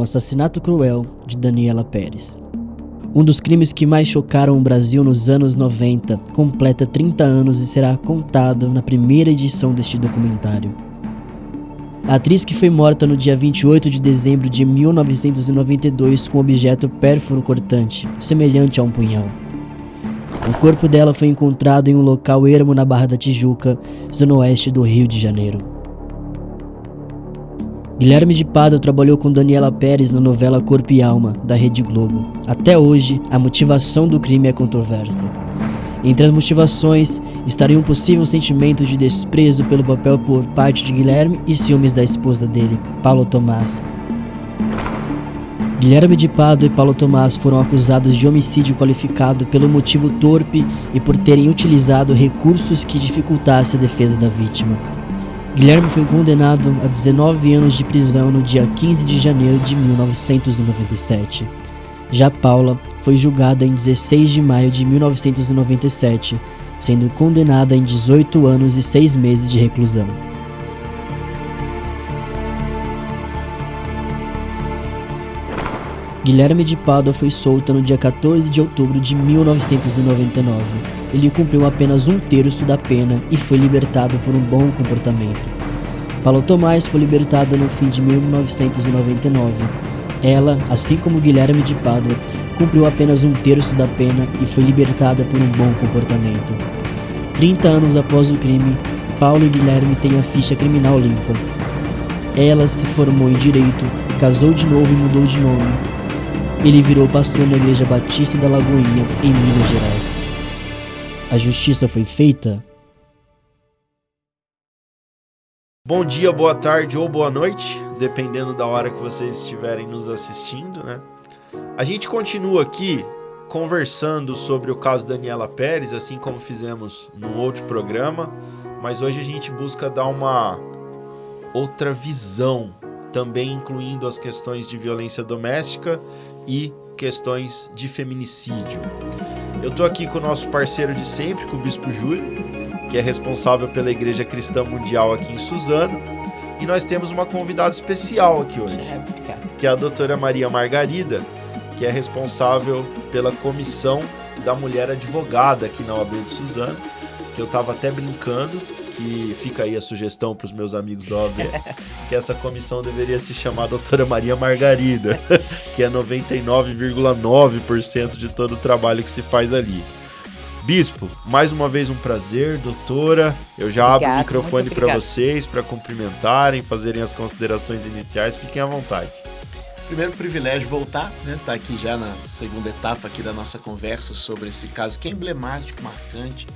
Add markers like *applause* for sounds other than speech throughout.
o assassinato cruel de Daniela Pérez. Um dos crimes que mais chocaram o Brasil nos anos 90 completa 30 anos e será contado na primeira edição deste documentário. A atriz que foi morta no dia 28 de dezembro de 1992 com objeto pérfuro cortante, semelhante a um punhal. O corpo dela foi encontrado em um local ermo na Barra da Tijuca, zona oeste do Rio de Janeiro. Guilherme de Pádua trabalhou com Daniela Pérez na novela Corpo e Alma, da Rede Globo. Até hoje, a motivação do crime é controversa. Entre as motivações estaria um possível sentimento de desprezo pelo papel por parte de Guilherme e ciúmes da esposa dele, Paulo Tomás, Guilherme de Pado e Paulo Tomás foram acusados de homicídio qualificado pelo motivo torpe e por terem utilizado recursos que dificultassem a defesa da vítima. Guilherme foi condenado a 19 anos de prisão no dia 15 de janeiro de 1997. Já Paula foi julgada em 16 de maio de 1997, sendo condenada em 18 anos e 6 meses de reclusão. Guilherme de Pádua foi solto no dia 14 de outubro de 1999. Ele cumpriu apenas um terço da pena e foi libertado por um bom comportamento. Paulo Tomás foi libertada no fim de 1999. Ela, assim como Guilherme de Pádua, cumpriu apenas um terço da pena e foi libertada por um bom comportamento. 30 anos após o crime, Paulo e Guilherme têm a ficha criminal limpa. Ela se formou em direito, casou de novo e mudou de nome, ele virou pastor na Igreja Batista da Lagoinha, em Minas Gerais. A justiça foi feita? Bom dia, boa tarde ou boa noite, dependendo da hora que vocês estiverem nos assistindo, né? A gente continua aqui conversando sobre o caso Daniela Pérez, assim como fizemos no outro programa, mas hoje a gente busca dar uma outra visão, também incluindo as questões de violência doméstica e questões de feminicídio. Eu estou aqui com o nosso parceiro de sempre, com o Bispo Júlio, que é responsável pela Igreja Cristã Mundial aqui em Suzano. E nós temos uma convidada especial aqui hoje, que é a doutora Maria Margarida, que é responsável pela comissão da mulher advogada aqui na OAB de Suzano, que eu estava até brincando que fica aí a sugestão para os meus amigos da OAB, que essa comissão deveria se chamar Doutora Maria Margarida, *laughs* que é 99,9% de todo o trabalho que se faz ali. Bispo, mais uma vez um prazer, doutora. Eu já Obrigado, abro o microfone para vocês para cumprimentarem, fazerem as considerações iniciais. Fiquem à vontade. Primeiro privilégio voltar, né? Tá aqui já na segunda etapa aqui da nossa conversa sobre esse caso que é emblemático, marcante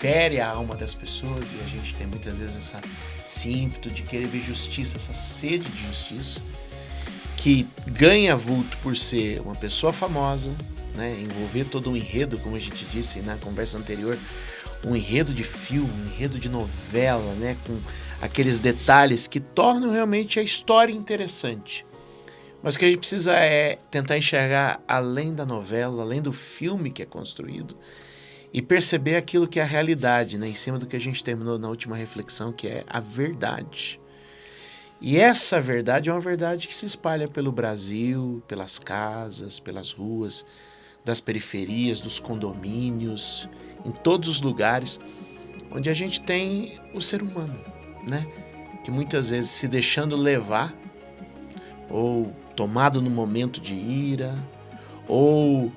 fere a alma das pessoas e a gente tem muitas vezes essa, esse ímpeto de querer ver justiça, essa sede de justiça, que ganha vulto por ser uma pessoa famosa, né, envolver todo um enredo, como a gente disse na conversa anterior, um enredo de filme, um enredo de novela, né, com aqueles detalhes que tornam realmente a história interessante. Mas o que a gente precisa é tentar enxergar além da novela, além do filme que é construído, e perceber aquilo que é a realidade, né? em cima do que a gente terminou na última reflexão, que é a verdade. E essa verdade é uma verdade que se espalha pelo Brasil, pelas casas, pelas ruas, das periferias, dos condomínios, em todos os lugares onde a gente tem o ser humano, né? Que muitas vezes se deixando levar ou tomado no momento de ira ou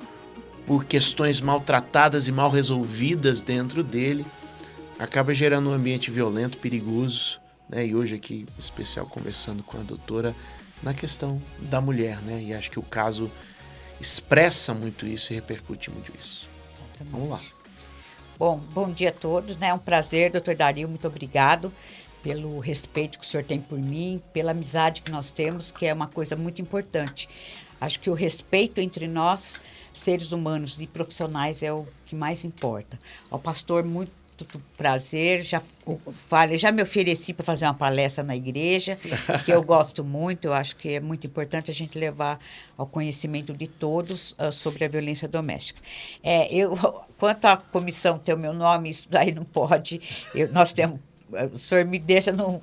por questões maltratadas e mal resolvidas dentro dele, acaba gerando um ambiente violento, perigoso. Né? E hoje aqui, em especial, conversando com a doutora na questão da mulher, né? E acho que o caso expressa muito isso e repercute muito isso. Exatamente. Vamos lá. Bom, bom dia a todos, né? É um prazer, doutor Dario, muito obrigado pelo respeito que o senhor tem por mim, pela amizade que nós temos, que é uma coisa muito importante. Acho que o respeito entre nós seres humanos e profissionais é o que mais importa. Ao pastor, muito prazer. Já falei, já me ofereci para fazer uma palestra na igreja, que eu gosto muito. Eu acho que é muito importante a gente levar ao conhecimento de todos uh, sobre a violência doméstica. É, eu, *laughs* quanto à comissão ter o meu nome, isso daí não pode. Eu, nós temos, o senhor me deixa no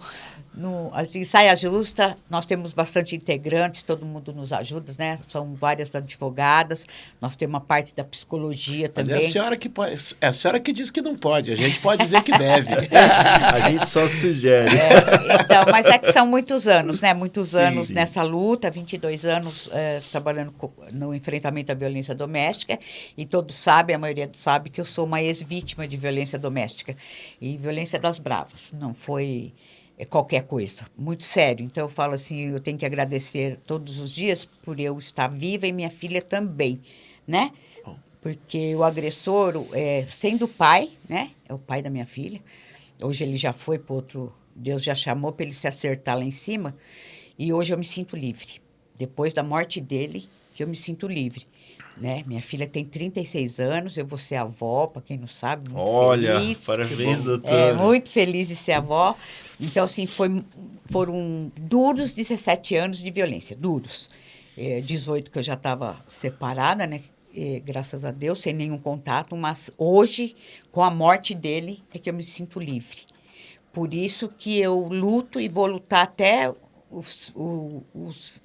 no, assim, saia justa, nós temos bastante integrantes, todo mundo nos ajuda, né? São várias advogadas, nós temos uma parte da psicologia também. Mas é a senhora que pode, é a senhora que diz que não pode, a gente pode dizer que deve. *laughs* a gente só sugere. É, então, mas é que são muitos anos, né? Muitos anos sim. nessa luta, 22 anos é, trabalhando no enfrentamento da violência doméstica, e todos sabem, a maioria sabe que eu sou uma ex-vítima de violência doméstica e violência das bravas. Não foi qualquer coisa, muito sério. Então eu falo assim, eu tenho que agradecer todos os dias por eu estar viva e minha filha também, né? Porque o agressor, é, sendo pai, né? É o pai da minha filha. Hoje ele já foi para outro, Deus já chamou para ele se acertar lá em cima. E hoje eu me sinto livre. Depois da morte dele, que eu me sinto livre. Né? Minha filha tem 36 anos, eu vou ser avó, para quem não sabe. Muito Olha, feliz. parabéns, doutor. É, muito feliz de ser avó. Então, assim, foi, foram duros 17 anos de violência, duros. É, 18 que eu já estava separada, né? É, graças a Deus, sem nenhum contato, mas hoje, com a morte dele, é que eu me sinto livre. Por isso que eu luto e vou lutar até os, os, os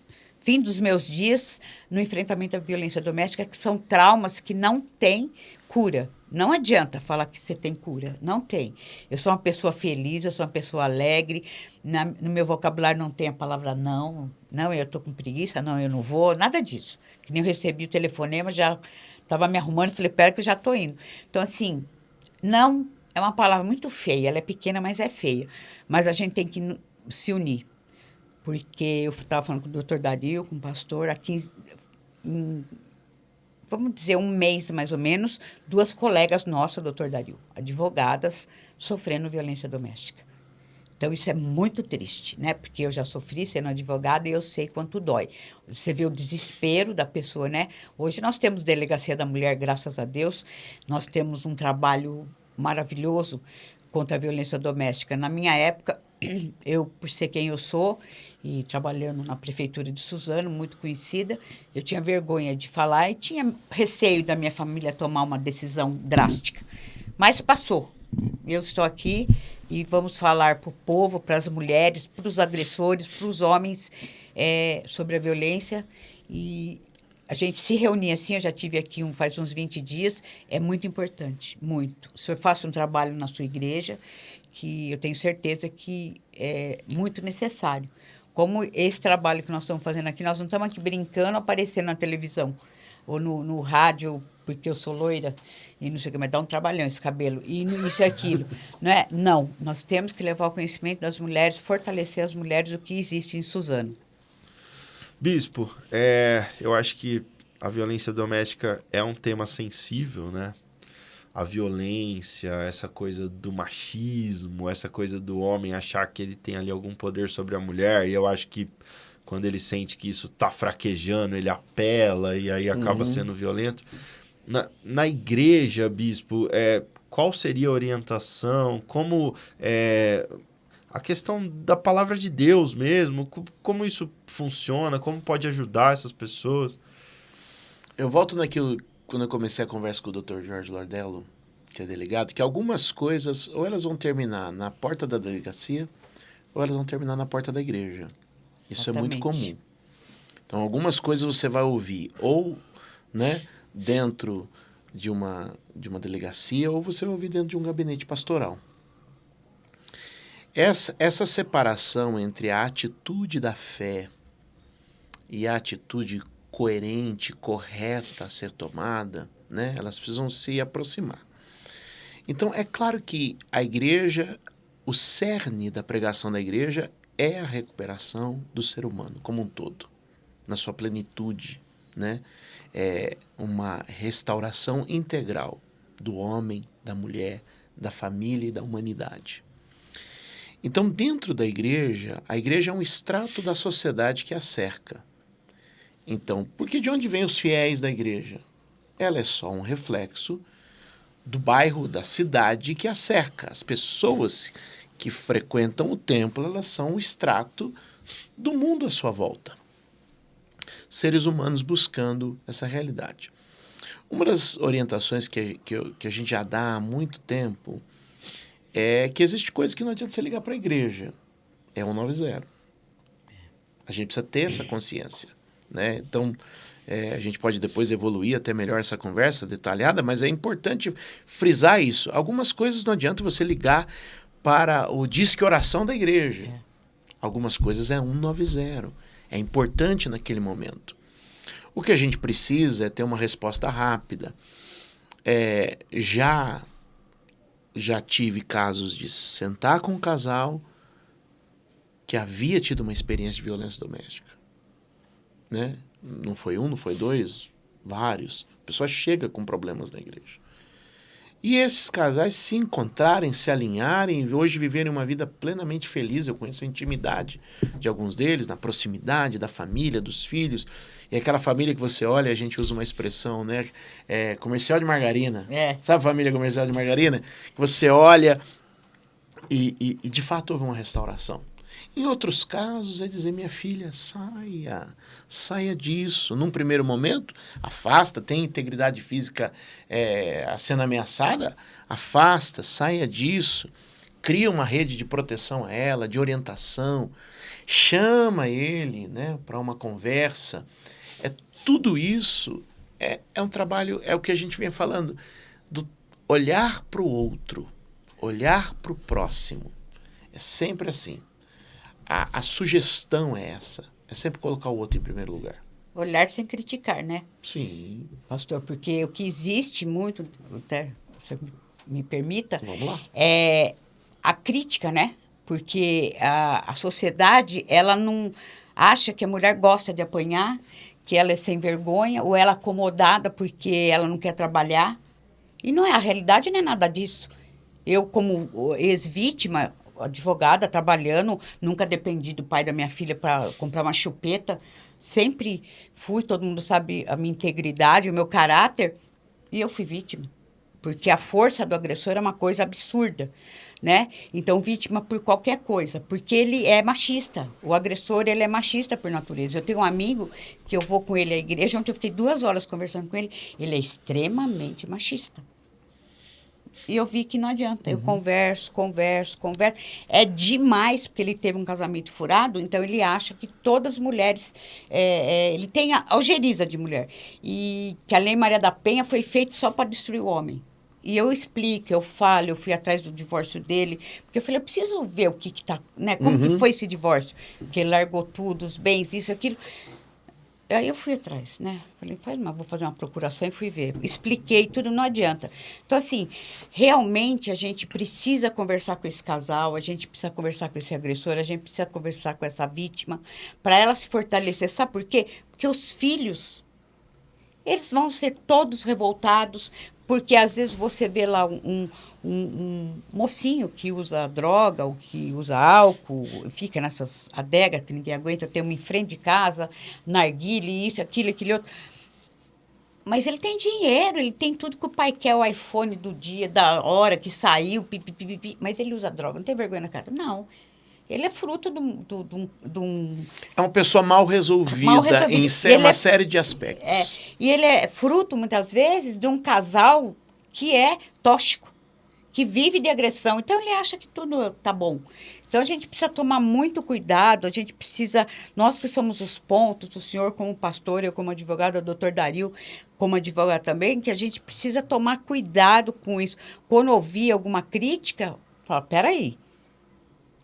fim dos meus dias no enfrentamento à violência doméstica, que são traumas que não têm cura. Não adianta falar que você tem cura. Não tem. Eu sou uma pessoa feliz, eu sou uma pessoa alegre. Na, no meu vocabulário não tem a palavra não. Não, eu estou com preguiça, não, eu não vou. Nada disso. Que nem eu recebi o telefonema, já estava me arrumando, falei, pera que eu já estou indo. Então, assim, não é uma palavra muito feia. Ela é pequena, mas é feia. Mas a gente tem que se unir porque eu estava falando com o doutor Dario, com o pastor, há 15, um, vamos dizer, um mês mais ou menos, duas colegas nossas, doutor Dario, advogadas, sofrendo violência doméstica. Então, isso é muito triste, né? Porque eu já sofri sendo advogada e eu sei quanto dói. Você vê o desespero da pessoa, né? Hoje nós temos Delegacia da Mulher, graças a Deus. Nós temos um trabalho maravilhoso contra a violência doméstica. Na minha época, *clears throat* eu, por ser quem eu sou, e trabalhando na prefeitura de Suzano, muito conhecida, eu tinha vergonha de falar e tinha receio da minha família tomar uma decisão drástica. Mas passou. Eu estou aqui e vamos falar para o povo, para as mulheres, para os agressores, para os homens é, sobre a violência. E a gente se reunir assim, eu já tive aqui um, faz uns 20 dias, é muito importante, muito. O senhor faça um trabalho na sua igreja que eu tenho certeza que é muito necessário como esse trabalho que nós estamos fazendo aqui, nós não estamos aqui brincando, aparecendo na televisão ou no, no rádio, porque eu sou loira e não sei o que, mas dá um trabalhão esse cabelo, e isso e aquilo. *laughs* Não é? Não, nós temos que levar o conhecimento das mulheres, fortalecer as mulheres, o que existe em Suzano. Bispo, é, eu acho que a violência doméstica é um tema sensível, né? A violência, essa coisa do machismo, essa coisa do homem achar que ele tem ali algum poder sobre a mulher. E eu acho que quando ele sente que isso tá fraquejando, ele apela e aí acaba uhum. sendo violento. Na, na igreja, bispo, é, qual seria a orientação? Como é, a questão da palavra de Deus mesmo? Como isso funciona? Como pode ajudar essas pessoas? Eu volto naquilo quando eu comecei a conversa com o Dr. Jorge Lordello, que é delegado, que algumas coisas ou elas vão terminar na porta da delegacia ou elas vão terminar na porta da igreja. Isso Exatamente. é muito comum. Então, algumas coisas você vai ouvir ou, né, dentro de uma de uma delegacia ou você vai ouvir dentro de um gabinete pastoral. Essa, essa separação entre a atitude da fé e a atitude coerente, correta a ser tomada, né? Elas precisam se aproximar. Então, é claro que a igreja, o cerne da pregação da igreja é a recuperação do ser humano como um todo, na sua plenitude, né? É uma restauração integral do homem, da mulher, da família e da humanidade. Então, dentro da igreja, a igreja é um extrato da sociedade que a cerca. Então, porque de onde vêm os fiéis da igreja? Ela é só um reflexo do bairro, da cidade que a cerca. As pessoas que frequentam o templo, elas são o extrato do mundo à sua volta. Seres humanos buscando essa realidade. Uma das orientações que, que, que a gente já dá há muito tempo é que existe coisas que não adianta você ligar para a igreja. é 190. A gente precisa ter essa consciência. Né? Então, é, a gente pode depois evoluir até melhor essa conversa detalhada, mas é importante frisar isso. Algumas coisas não adianta você ligar para o disque oração da igreja. É. Algumas coisas é 190. É importante naquele momento. O que a gente precisa é ter uma resposta rápida. É, já já tive casos de sentar com um casal que havia tido uma experiência de violência doméstica. Né? Não foi um, não foi dois, vários. A pessoa chega com problemas na igreja. E esses casais se encontrarem, se alinharem, hoje viverem uma vida plenamente feliz. Eu conheço a intimidade de alguns deles, na proximidade da família, dos filhos. E aquela família que você olha, a gente usa uma expressão, né? É, comercial de margarina. É. Sabe a família comercial de margarina? Que você olha e, e, e de fato houve uma restauração. Em outros casos, é dizer, minha filha, saia, saia disso. Num primeiro momento, afasta, tem integridade física é, sendo ameaçada, afasta, saia disso. Cria uma rede de proteção a ela, de orientação. Chama ele né, para uma conversa. É, tudo isso é, é um trabalho, é o que a gente vem falando, do olhar para o outro, olhar para o próximo. É sempre assim a, a sugestão é essa. É sempre colocar o outro em primeiro lugar. Olhar sem criticar, né? Sim. Pastor, porque o que existe muito, até você me permita, Vamos lá. é a crítica, né? Porque a, a sociedade, ela não acha que a mulher gosta de apanhar, que ela é sem vergonha, ou ela é acomodada porque ela não quer trabalhar. E não é, a realidade não é nada disso. Eu, como ex-vítima, advogada, trabalhando, nunca dependi do pai da minha filha para comprar uma chupeta. Sempre fui, todo mundo sabe a minha integridade, o meu caráter, e eu fui vítima. Porque a força do agressor é uma coisa absurda, né? Então, vítima por qualquer coisa, porque ele é machista. O agressor, ele é machista por natureza. Eu tenho um amigo que eu vou com ele à igreja, ontem eu fiquei duas horas conversando com ele, ele é extremamente machista. E eu vi que não adianta. Uhum. Eu converso, converso, converso. É demais, porque ele teve um casamento furado, então ele acha que todas as mulheres. É, é, ele tem a algeriza de mulher. E que a Lei Maria da Penha foi feita só para destruir o homem. E eu explico, eu falo, eu fui atrás do divórcio dele, porque eu falei, eu preciso ver o que, que tá, né? Como uhum. que foi esse divórcio? Que ele largou tudo, os bens, isso, aquilo. Aí eu fui atrás, né? Falei, faz mal, vou fazer uma procuração e fui ver. Expliquei tudo, não adianta. Então, assim, realmente a gente precisa conversar com esse casal, a gente precisa conversar com esse agressor, a gente precisa conversar com essa vítima, para ela se fortalecer. Sabe por quê? Porque os filhos, eles vão ser todos revoltados, porque às vezes você vê lá um, um, um, mocinho que usa droga ou que usa álcool, fica nessas adegas que ninguém aguenta, tem uma em frente de casa, narguile, isso, aquilo, aquele outro. Mas ele tem dinheiro, ele tem tudo que o pai quer, o iPhone do dia, da hora que saiu, pipi, pipi, pipi, mas ele usa droga, não tem vergonha na cara. Não. Ele é fruto de um. De, um é uma pessoa mal resolvida, mal resolvida. em uma é, série de aspectos. É, e ele é fruto, muitas vezes, de um casal que é tóxico, que vive de agressão. Então, ele acha que tudo tá bom. Então, a gente precisa tomar muito cuidado, a gente precisa, nós que somos os pontos, o senhor como pastor, eu como advogado, o doutor Dario como advogado também, que a gente precisa tomar cuidado com isso. Quando ouvir alguma crítica, fala, peraí,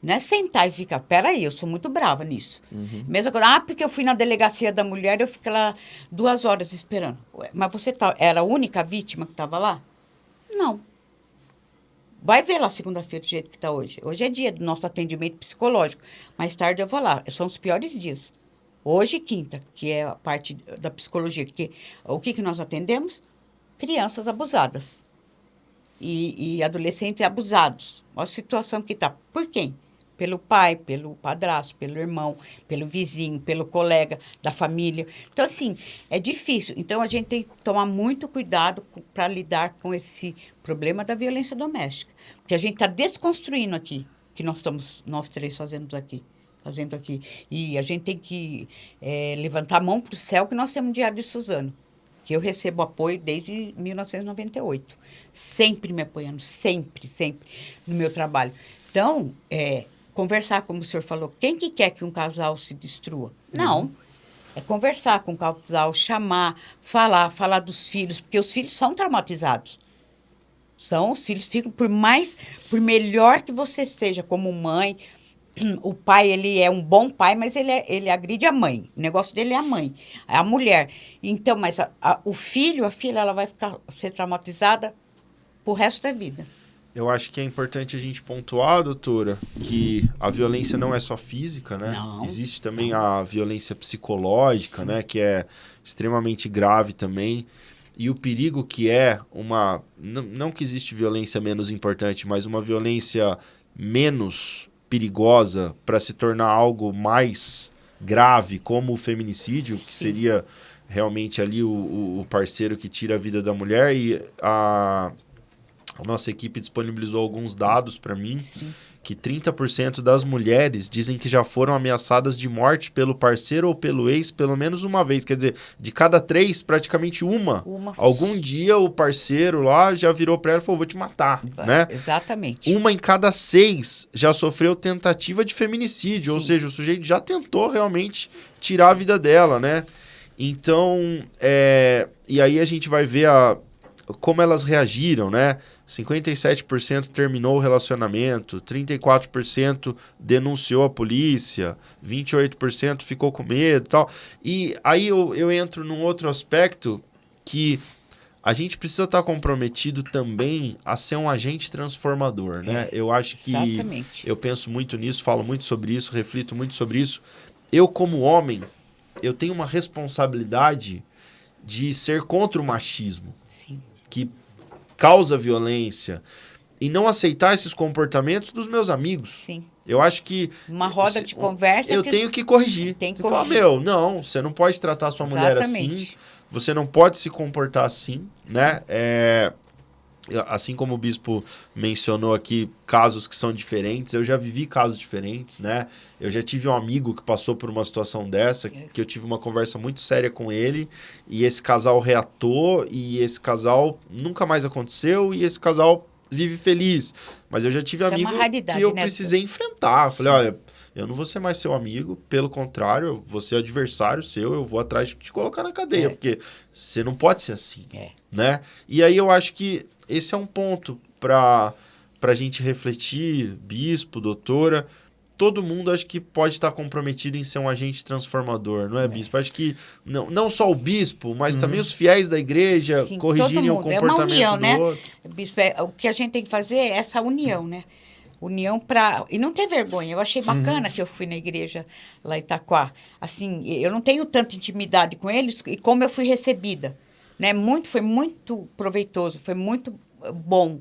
não é sentar e ficar, peraí, eu sou muito brava nisso. Uhum. Mesmo quando, ah, porque eu fui na delegacia da mulher, eu fiquei lá duas horas esperando. Mas você tá, era a única vítima que estava lá? Não. Vai ver lá segunda-feira do jeito que está hoje. Hoje é dia do nosso atendimento psicológico. Mais tarde eu vou lá. São os piores dias. Hoje quinta, que é a parte da psicologia. Que, o que, que nós atendemos? Crianças abusadas. E, e adolescentes abusados. Olha a situação que está. Por quem? Pelo pai, pelo padrasto, pelo irmão, pelo vizinho, pelo colega da família. Então, assim, é difícil. Então, a gente tem que tomar muito cuidado para lidar com esse problema da violência doméstica. Porque a gente está desconstruindo aqui, que nós estamos, nós três fazendo aqui. Fazendo aqui. E a gente tem que é, levantar a mão para o céu que nós temos um Diário de Suzano que eu recebo apoio desde 1998. Sempre me apoiando, sempre, sempre no meu trabalho. Então, é, conversar, como o senhor falou. Quem que quer que um casal se destrua? Não. Uhum. É conversar com o casal, chamar, falar, falar dos filhos, porque os filhos são traumatizados. São, os filhos ficam, por mais, por melhor que você seja como mãe, *clears throat* o pai, ele é um bom pai, mas ele, é, ele agride a mãe. O negócio dele é a mãe, é a mulher. Então, mas a, a, o filho, a filha, ela vai ficar, ser traumatizada pro resto da vida. Eu acho que é importante a gente pontuar, doutora, que a violência não é só física, né? Não. Existe também a violência psicológica, Sim. né? Que é extremamente grave também. E o perigo que é uma. Não que existe violência menos importante, mas uma violência menos perigosa para se tornar algo mais grave, como o feminicídio, que Sim. seria realmente ali o, o parceiro que tira a vida da mulher. E a a nossa equipe disponibilizou alguns dados para mim. Sim. Que 30% das mulheres dizem que já foram ameaçadas de morte pelo parceiro ou pelo ex pelo menos uma vez. Quer dizer, de cada três, praticamente uma. uma... Algum dia o parceiro lá já virou para ela e falou: vou te matar. Vai, né? Exatamente. Uma em cada seis já sofreu tentativa de feminicídio. Sim. Ou seja, o sujeito já tentou realmente tirar a vida dela, né? Então, é... e aí a gente vai ver a... como elas reagiram, né? 57% terminou o relacionamento, 34% denunciou a polícia, 28% ficou com medo e tal. E aí eu, eu entro num outro aspecto que a gente precisa estar comprometido também a ser um agente transformador, né? É, eu acho que exatamente. eu penso muito nisso, falo muito sobre isso, reflito muito sobre isso. Eu como homem, eu tenho uma responsabilidade de ser contra o machismo. Sim. Que causa violência e não aceitar esses comportamentos dos meus amigos. Sim. Eu acho que. Uma roda de conversa. Eu tenho que corrigir. Tem que corrigir. Fala, meu, não, você não pode tratar sua mulher assim. Você não pode se comportar assim, né? É, assim como o bispo mencionou aqui casos que são diferentes, eu já vivi casos diferentes, né? Eu já tive um amigo que passou por uma situação dessa, que eu tive uma conversa muito séria com ele, e esse casal reatou, e esse casal nunca mais aconteceu, e esse casal vive feliz. Mas eu já tive Isso é amigo é que eu né? precisei enfrentar. Falei, olha, eu não vou ser mais seu amigo, pelo contrário, eu vou ser adversário seu, eu vou atrás de te colocar na cadeia, é. porque você não pode ser assim, é. né? E aí eu acho que esse é um ponto para a gente refletir, bispo, doutora. Todo mundo acho que pode estar comprometido em ser um agente transformador, não é, é. bispo? Acho que não, não só o bispo, mas uhum. também os fiéis da igreja Sim, corrigirem o comportamento é uma união, do né? outro. Bispo, é, o que a gente tem que fazer é essa união, né? união para e não ter vergonha. Eu achei bacana uhum. que eu fui na igreja lá em Itaquá. Assim, eu não tenho tanta intimidade com eles e como eu fui recebida né? Muito, foi muito proveitoso, foi muito eh, bom.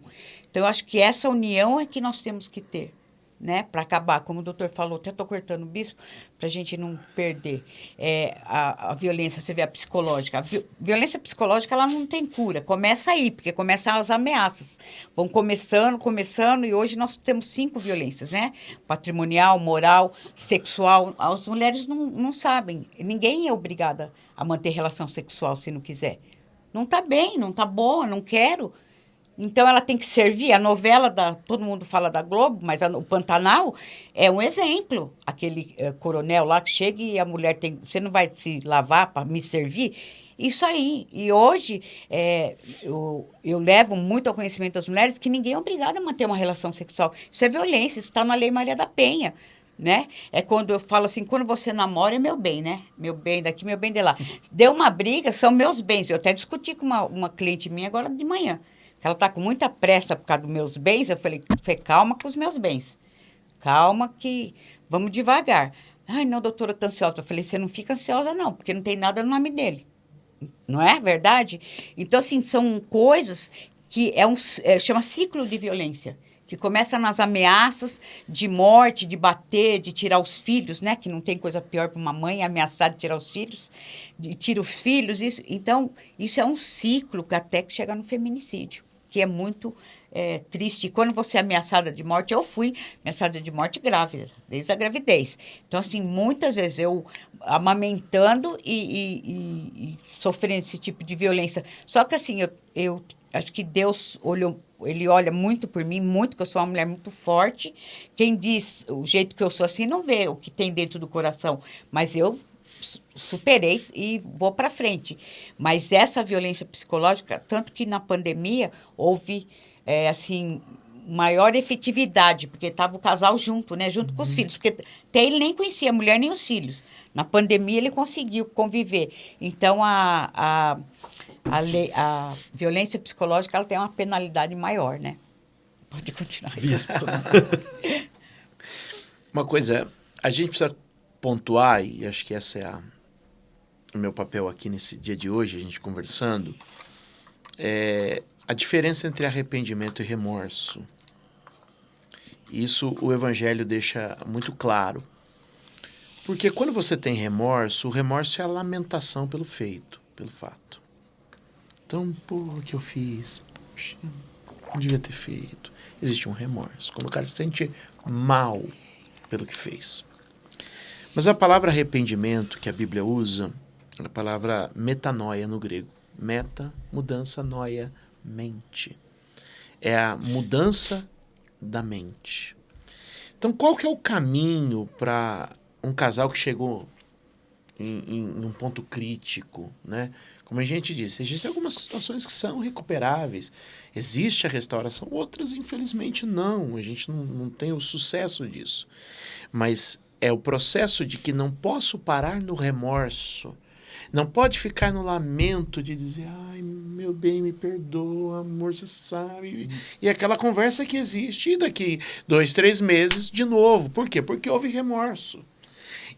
Então, eu acho que essa união é que nós temos que ter, né? Para acabar, como o doutor falou, até estou cortando o bispo, para a gente não perder é, a, a, violência, você vê a psicológica. A vi, violência psicológica, ela não tem cura. Começa aí, porque começam as ameaças. Vão começando, começando, e hoje nós temos cinco violências, né? Patrimonial, moral, sexual. As mulheres não, não sabem. Ninguém é obrigada a manter relação sexual se não quiser. Não está bem, não está boa, não quero. Então ela tem que servir. A novela da. Todo mundo fala da Globo, mas a, o Pantanal é um exemplo. Aquele é, coronel lá que chega e a mulher tem. Você não vai se lavar para me servir? Isso aí. E hoje é, eu, eu levo muito ao conhecimento das mulheres que ninguém é obrigado a manter uma relação sexual. Isso é violência, isso está na Lei Maria da Penha né? É quando eu falo assim, quando você namora é meu bem, né? Meu bem daqui, meu bem de lá. Deu uma briga, são meus bens. Eu até discuti com uma, uma cliente minha agora de manhã. Ela está com muita pressa por causa dos meus bens. Eu falei, você calma com os meus bens. Calma que vamos devagar. Ai, não, doutora, eu tô ansiosa. Eu falei, você não fica ansiosa não, porque não tem nada no nome dele. Não é verdade? Então, assim, são coisas que é um, é, chama ciclo de violência que começa nas ameaças de morte, de bater, de tirar os filhos, né? Que não tem coisa pior para uma mãe ameaçar de tirar os filhos, de tira os filhos. Isso, então, isso é um ciclo que até que chega no feminicídio, que é muito é, triste. E quando você é ameaçada de morte, eu fui ameaçada de morte grávida, desde a gravidez. Então, assim, muitas vezes eu amamentando e, e, e, e sofrendo esse tipo de violência. Só que, assim, eu, eu acho que Deus olhou ele olha muito por mim, muito, que eu sou uma mulher muito forte. Quem diz o jeito que eu sou assim não vê o que tem dentro do coração. Mas eu superei e vou para frente. Mas essa violência psicológica, tanto que na pandemia houve, é, assim, maior efetividade, porque estava o casal junto, né? Junto uhum. com os uhum. filhos. Porque até ele nem conhecia a mulher nem os filhos. Na pandemia ele conseguiu conviver. Então, a, a, a, lei, a violência psicológica ela tem uma penalidade maior, né? Pode continuar. *laughs* Uma coisa, a gente precisa pontuar, e acho que essa é a, o meu papel aqui nesse dia de hoje, a gente conversando, é a diferença entre arrependimento e remorso. Isso o Evangelho deixa muito claro. Porque quando você tem remorso, o remorso é a lamentação pelo feito, pelo fato. Então, por que eu fiz? Poxa, não devia ter feito. Existe um remorso. Quando o cara se sente mal pelo que fez. Mas a palavra arrependimento que a Bíblia usa é a palavra metanoia no grego. Meta, mudança, noia, mente. É a mudança da mente. Então, qual que é o caminho para um casal que chegou em, em, em, um ponto crítico, né? Como a gente disse, existem algumas situações que são recuperáveis. Existe a restauração, outras, infelizmente, não. A gente não, não tem o sucesso disso. Mas é o processo de que não posso parar no remorso. Não pode ficar no lamento de dizer, ai, meu bem, me perdoa, amor, você sabe. E aquela conversa que existe, e daqui dois, três meses, de novo. Por quê? Porque houve remorso.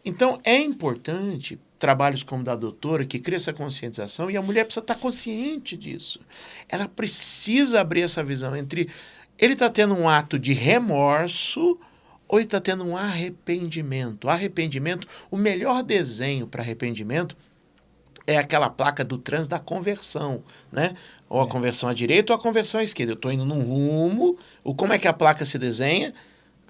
Então, é importante trabalhos como da doutora, que cria essa conscientização, e a mulher precisa estar consciente disso. Ela precisa abrir essa visão entre ele está tendo um ato de remorso ou ele está tendo um arrependimento. Arrependimento, o melhor desenho para arrependimento é aquela placa do trans da conversão, né? Ou a é. conversão à direita ou a conversão à esquerda. Eu estou indo num rumo, o, como é que a placa se desenha?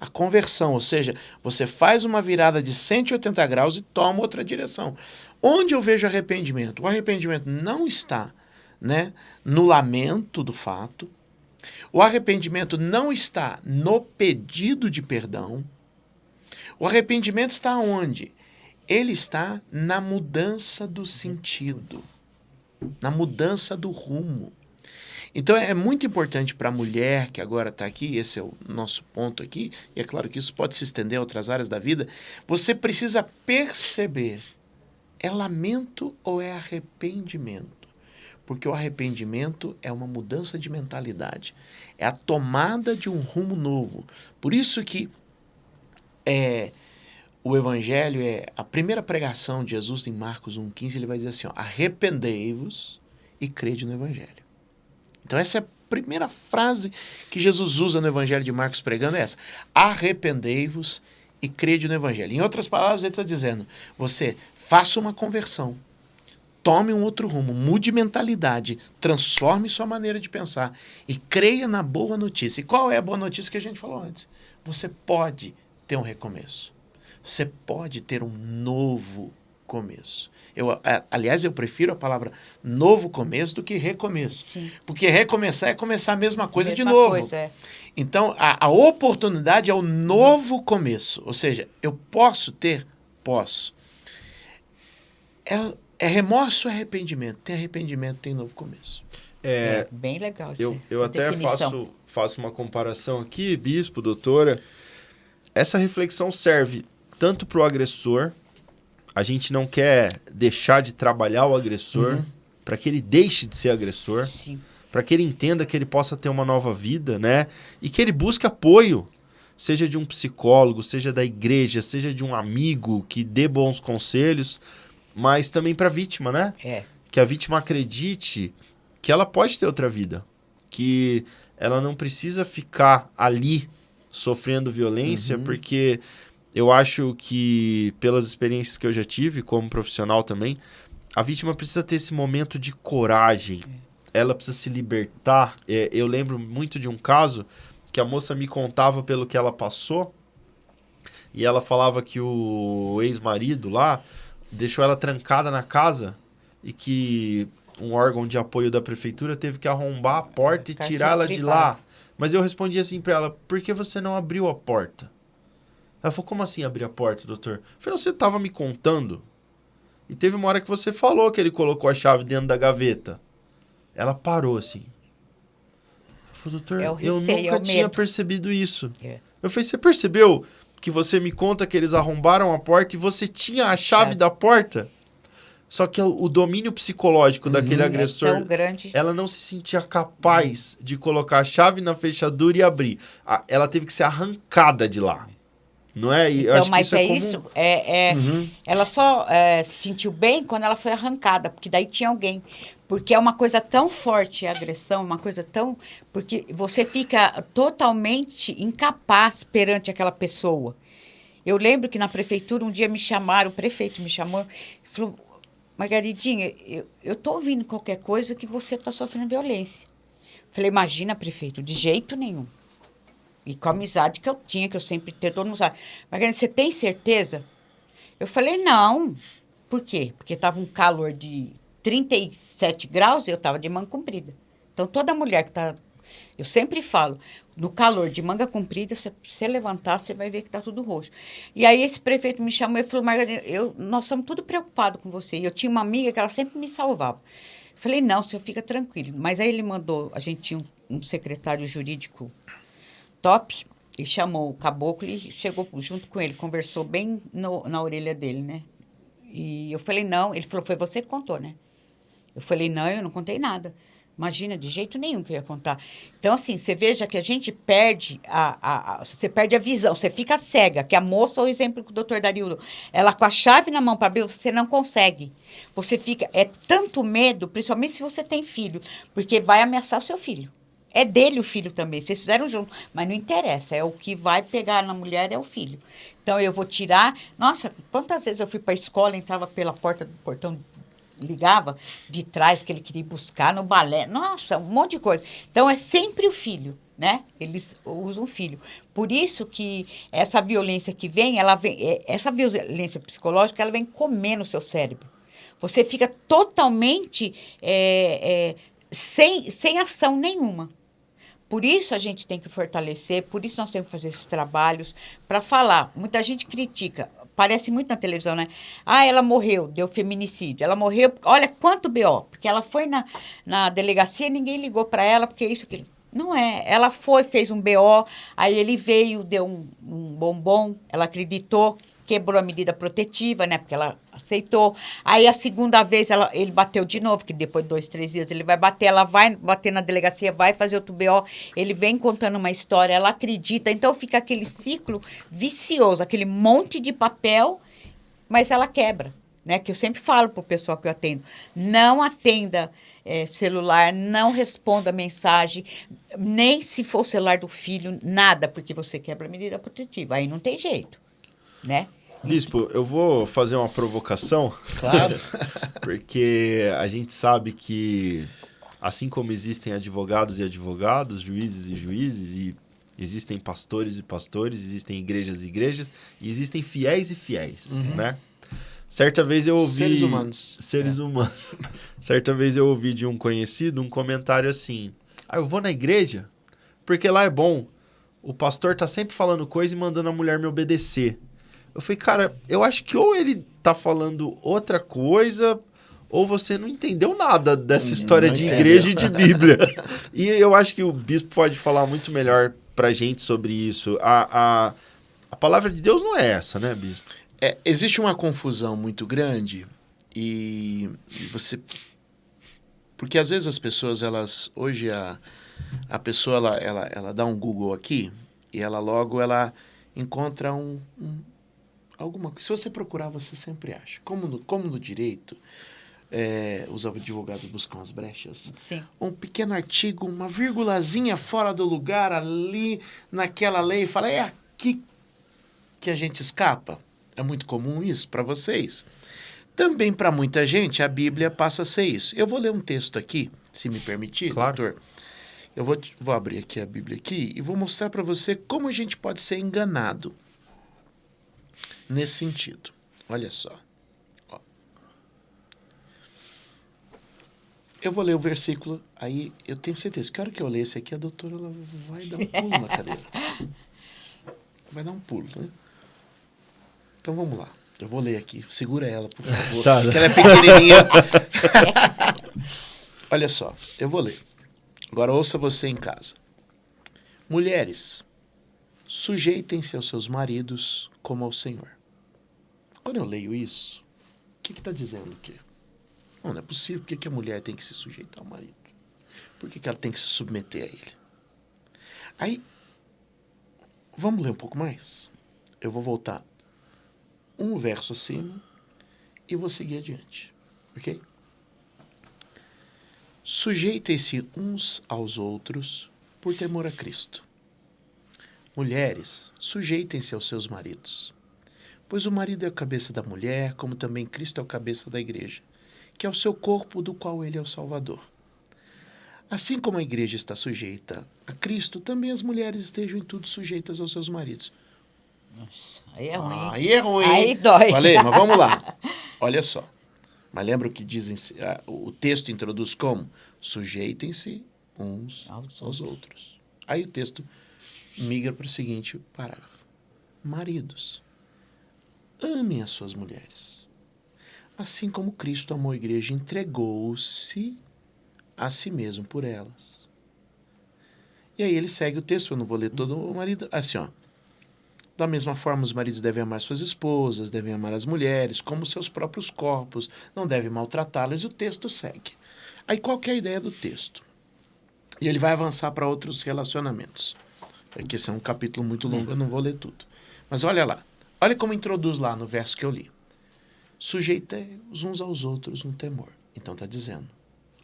A conversão, ou seja, você faz uma virada de 180 graus e toma outra direção. Onde eu vejo arrependimento? O arrependimento não está né, no lamento do fato, o arrependimento não está no pedido de perdão. O arrependimento está onde? Ele está na mudança do sentido, na mudança do rumo. Então é muito importante para a mulher que agora está aqui, esse é o nosso ponto aqui, e é claro que isso pode se estender a outras áreas da vida. Você precisa perceber: é lamento ou é arrependimento? Porque o arrependimento é uma mudança de mentalidade, é a tomada de um rumo novo. Por isso que é, o evangelho é a primeira pregação de Jesus em Marcos 1,15, ele vai dizer assim: arrependei-vos e crede no evangelho. Então, essa é a primeira frase que Jesus usa no evangelho de Marcos pregando: é essa: arrependei-vos e crede no evangelho. Em outras palavras, ele está dizendo: você faça uma conversão tome um outro rumo, mude mentalidade, transforme sua maneira de pensar e creia na boa notícia. E qual é a boa notícia que a gente falou antes? Você pode ter um recomeço. Você pode ter um novo começo. Eu, aliás, eu prefiro a palavra novo começo do que recomeço. Sim. Porque recomeçar é começar a mesma coisa mesma de novo. Coisa, é. Então, a, a oportunidade é o novo começo. Ou seja, eu posso ter? Posso. É, é remorso ou arrependimento? Tem arrependimento, tem novo começo. É, é bem legal essa, Eu, eu até faço, faço uma comparação aqui, bispo, doutora. Essa reflexão serve tanto para o agressor, a gente não quer deixar de trabalhar o agressor uhum. para que ele deixe de ser agressor, para que ele entenda que ele possa ter uma nova vida, né? E que ele busque apoio, seja de um psicólogo, seja da igreja, seja de um amigo que dê bons conselhos mas também para a vítima, né? É. Que a vítima acredite que ela pode ter outra vida, que ela não precisa ficar ali sofrendo violência, uhum. porque eu acho que pelas experiências que eu já tive como profissional também, a vítima precisa ter esse momento de coragem. É. Ela precisa se libertar. É, eu lembro muito de um caso que a moça me contava pelo que ela passou. E ela falava que o ex-marido lá deixou ela trancada na casa e que um órgão de apoio da prefeitura teve que arrombar a porta e Cárcere tirá-la de lá. Mas eu respondi assim pra ela: por que você não abriu a porta? Ela falou: como assim abrir a porta, doutor? Eu falei: você tava me contando. E teve uma hora que você falou que ele colocou a chave dentro da gaveta. Ela parou assim. Eu falei, doutor, É eu receio, nunca é o tinha medo." percebido isso. É. Eu falei, você percebeu que você me conta que eles arrombaram a porta e você tinha a chave Chave. da porta? Só que o, domínio psicológico daquele É agressor, tão grande. ela não se sentia capaz de colocar a chave na fechadura e abrir. Ela teve que ser arrancada de lá. Não é? E Então, mas é, é, comum. isso. É, é- Uhum. Ela só é, se sentiu bem quando ela foi arrancada, porque daí tinha alguém. Porque é uma coisa tão forte a agressão, uma coisa tão. Porque você fica totalmente incapaz perante aquela pessoa. Eu lembro que na prefeitura um dia me chamaram, o prefeito me chamou e falou: Margaridinha, eu, eu tô ouvindo qualquer coisa que você está sofrendo violência. Falei: imagina, prefeito, de jeito nenhum. E com a amizade que eu tinha, que eu sempre tenho, todo mundo sabe. Margarida, você tem certeza? Eu falei, não. Por quê? Porque estava um calor de 37 graus e eu estava de manga comprida. Então, toda mulher que está... Eu sempre falo, no calor de manga comprida, se você levantar, você vai ver que está tudo roxo. E aí esse prefeito me chamou e falou, Margarida, eu, nós somos tudo preocupados com você. E eu tinha uma amiga que ela sempre me salvava. Eu falei, não, senhor fica tranquilo. Mas aí ele mandou, a gente tinha um, um secretário jurídico top e chamou o caboclo e chegou junto com ele, conversou bem no- na orelha dele, né? E eu falei, não. Ele falou, foi você que contou, né? Eu falei, não, eu não contei nada. Imagina, de jeito nenhum que eu ia contar. Então, assim, você veja que a gente perde a, a, a- você perde a visão, você fica cega, que a moça, o exemplo que o doutor Darildo, ela com a chave na mão para abrir, você não consegue. Você fica, é tanto medo, principalmente se você tem filho, porque vai ameaçar o seu filho. É dele o filho também, vocês fizeram junto, mas não interessa, é o que vai pegar na mulher é o filho. Então eu vou tirar. Nossa, quantas vezes eu fui para a escola, entrava pela porta do portão, ligava de trás que ele queria buscar no balé. Nossa, um monte de coisa. Então é sempre o filho, né? Eles usam o filho. Por isso que essa violência que vem, ela vem, é, essa violência psicológica, ela vem comer no seu cérebro. Você fica totalmente é, é, sem, sem ação nenhuma. Por isso a gente tem que fortalecer, por isso nós temos que fazer esses trabalhos para falar. Muita gente critica, parece muito na televisão, né? Ah, ela morreu, deu feminicídio. Ela morreu, olha quanto BO, porque ela foi na, na delegacia, ninguém ligou para ela, porque isso, aquilo. Não é. Ela foi, fez um BO, aí ele veio, deu um, um bombom, ela acreditou, quebrou a medida protetiva, né? Porque ela aceitou. Aí a segunda vez ela, ele bateu de novo, que depois de dois, três dias ele vai bater, ela vai bater na delegacia, vai fazer outro BO, ele vem contando uma história, ela acredita. Então fica aquele ciclo vicioso, aquele monte de papel, mas ela quebra. Né, que eu sempre falo para o pessoal que eu atendo, não atenda eh, celular, não responda mensagem, nem se for o celular do filho, nada, porque você quebra a medida protetiva. Aí não tem jeito, né? Bispo, eu vou fazer uma provocação. Claro. *laughs* Porque a gente sabe que, assim como existem advogados e advogados, juízes e juízes, e existem pastores e pastores, existem igrejas e igrejas, e existem fiéis e fiéis, né? Certa vez eu ouvi... Seres humanos. Seres humanos. *laughs* Certa vez eu ouvi de um conhecido um comentário assim, ah, eu vou na igreja porque lá é bom. O pastor tá sempre falando coisa e mandando a mulher me obedecer. Eu falei, cara, eu acho que ou ele tá falando outra coisa, ou você não entendeu nada dessa história não de entendeu. igreja e de *laughs* Bíblia. e eu acho que o bispo pode falar muito melhor pra gente sobre isso. A, a, a palavra de Deus não é essa, né, bispo? É, existe uma confusão muito grande e, e você porque às vezes as pessoas elas hoje a, a pessoa ela, ela, ela dá um Google aqui e ela logo ela encontra um, um alguma coisa. Se você procurar você sempre acha. Como no, como no direito é, os advogados buscam as brechas. Sim. Um pequeno artigo, uma vírgulazinha fora do lugar ali naquela lei fala é aqui que a gente escapa. É muito comum isso para vocês. Também para muita gente, a Bíblia passa a ser isso. Eu vou ler um texto aqui, se me permitir, Claro. doutor. Eu vou, vou abrir aqui a Bíblia aqui e vou mostrar para você como a gente pode ser enganado nesse sentido. Olha só. Ó. eu vou ler o versículo, aí eu tenho certeza que a hora que eu ler esse aqui, a doutora ela vai dar um pulo na cadeira. *laughs* Vai dar um pulo, né? Então vamos lá. Eu vou ler aqui. Segura ela, por *laughs* favor. Tá. Porque ela é pequenininha. *laughs* Olha só, eu vou ler. Agora ouça você em casa. Mulheres, sujeitem-se aos seus maridos como ao Senhor. Quando eu leio isso, o que está dizendo aqui? Não, não é possível. Por que, que a mulher tem que se sujeitar ao marido? Por que, que ela tem que se submeter a ele? Aí, vamos ler um pouco mais? Eu vou voltar um verso acima e vou seguir adiante. Ok? Sujeitem-se uns aos outros por temor a Cristo. Mulheres, sujeitem-se aos seus maridos. Pois o marido é a cabeça da mulher, como também Cristo é a cabeça da igreja, que é o seu corpo, do qual ele é o Salvador. Assim como a igreja está sujeita a Cristo, também as mulheres estejam em tudo sujeitas aos seus maridos. Nossa, aí é ruim. Ah, aí é ruim. Aí dói. Falei, mas vamos lá. *laughs* Olha só. Mas lembra o que dizem, o texto introduz como? Sujeitem-se uns Aos aos outros. Aí o texto migra para o seguinte parágrafo. Maridos, amem as suas mulheres. Assim como Cristo amou a igreja entregou-se a si mesmo por elas. E aí ele segue o texto, eu não vou ler todo o marido. Assim, ó. Da mesma forma, os maridos devem amar suas esposas, devem amar as mulheres, como seus próprios corpos, não devem maltratá-las, e o texto segue. Aí qual é a ideia do texto? E ele vai avançar para outros relacionamentos. Porque esse é um capítulo muito longo, eu não vou ler tudo. Mas olha lá. Olha como introduz lá no verso que eu li. Sujeitei-os uns aos outros no temor. Então está dizendo,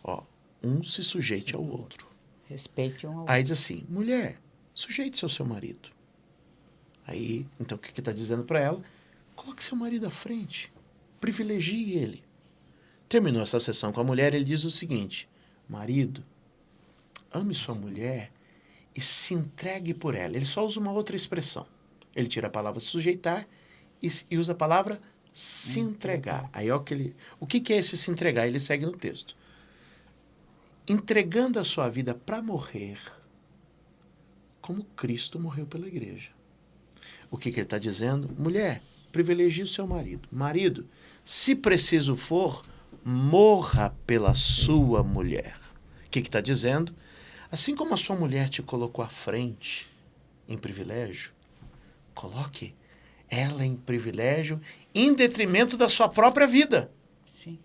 ó, um se sujeite ao outro. Respeite um ao Aí diz assim, mulher, sujeite-se ao seu marido. Aí, então o que está dizendo para ela? Coloque seu marido à frente. Privilegie ele. Terminou essa sessão com a mulher, ele diz o seguinte: Marido, ame sua mulher e se entregue por ela. Ele só usa uma outra expressão. Ele tira a palavra sujeitar e, e usa a palavra se entregar. Aí, ó, que ele, o que, que é esse se entregar? Ele segue no texto. Entregando a sua vida para morrer, como Cristo morreu pela igreja. O que, que ele está dizendo? Mulher, privilegie o seu marido. Marido, se preciso for, morra pela sua mulher. O que está dizendo? Assim como a sua mulher te colocou à frente em privilégio, coloque ela em privilégio em detrimento da sua própria vida. Sim.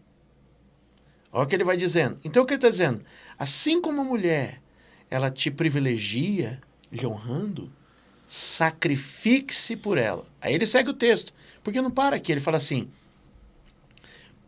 Olha o que ele vai dizendo. Então o que ele está dizendo? Assim como a mulher, ela te privilegia, lhe honrando, sacrifique-se por ela. Aí ele segue o texto. Porque não para aqui, ele fala assim: